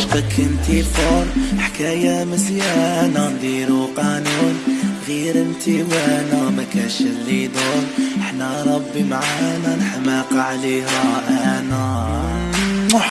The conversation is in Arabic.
عشقك انتي فور حكاية مزيانة نديرو قانون. غير انتي وأنا ما كاش اللي دور إحنا ربي معانا نحماق عليها. أنا